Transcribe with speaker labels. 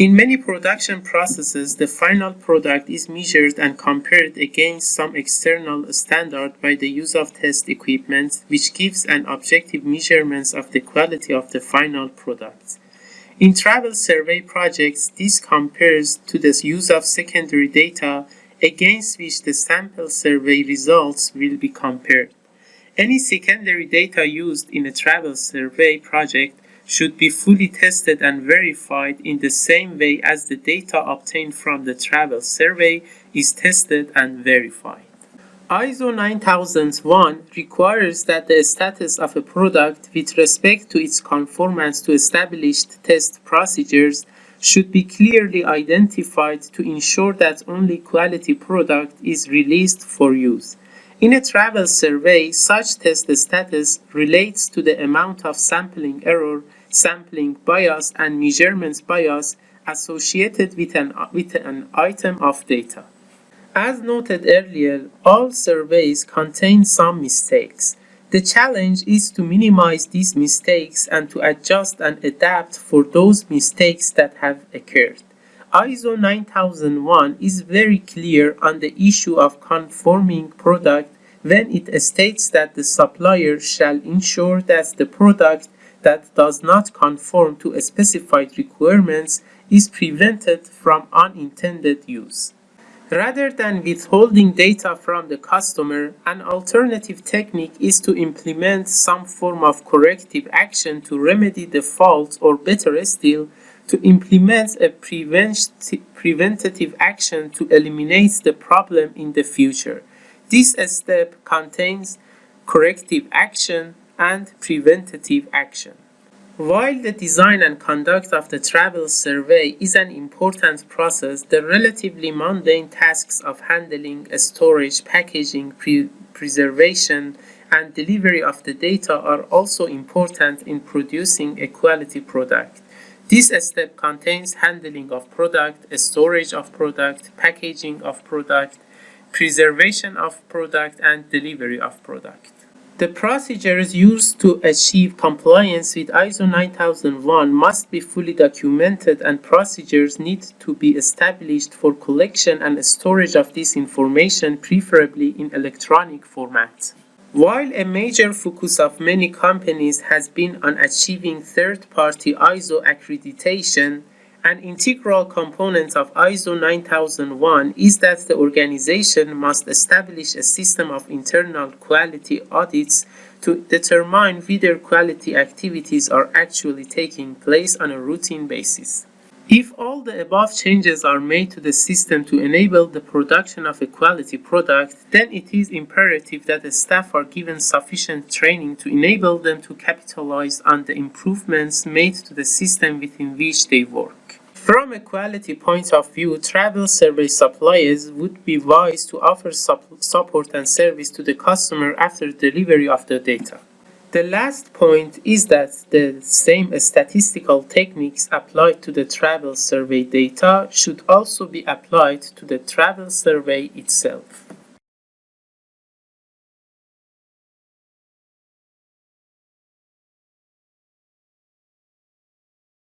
Speaker 1: In many production processes, the final product is measured and compared against some external standard by the use of test equipment, which gives an objective measurement of the quality of the final product. In travel survey projects, this compares to the use of secondary data against which the sample survey results will be compared. Any secondary data used in a travel survey project should be fully tested and verified in the same way as the data obtained from the travel survey is tested and verified. ISO 9001 requires that the status of a product with respect to its conformance to established test procedures should be clearly identified to ensure that only quality product is released for use. In a travel survey, such test status relates to the amount of sampling error sampling bias and measurements bias associated with an, with an item of data. As noted earlier, all surveys contain some mistakes. The challenge is to minimize these mistakes and to adjust and adapt for those mistakes that have occurred. ISO 9001 is very clear on the issue of conforming product when it states that the supplier shall ensure that the product that does not conform to specified requirements is prevented from unintended use. Rather than withholding data from the customer, an alternative technique is to implement some form of corrective action to remedy the fault or better still, to implement a preventative action to eliminate the problem in the future. This step contains corrective action, and preventative action. While the design and conduct of the travel survey is an important process, the relatively mundane tasks of handling, storage, packaging, pre preservation, and delivery of the data are also important in producing a quality product. This step contains handling of product, storage of product, packaging of product, preservation of product, and delivery of product. The procedures used to achieve compliance with ISO 9001 must be fully documented and procedures need to be established for collection and storage of this information, preferably in electronic format. While a major focus of many companies has been on achieving third-party ISO accreditation, an integral component of ISO 9001 is that the organization must establish a system of internal quality audits to determine whether quality activities are actually taking place on a routine basis. If all the above changes are made to the system to enable the production of a quality product, then it is imperative that the staff are given sufficient training to enable them to capitalize on the improvements made to the system within which they work. From a quality point of view, travel survey suppliers would be wise to offer support and service to the customer after delivery of the data. The last point is that the same statistical techniques applied to the travel survey data should also be applied to the travel survey itself.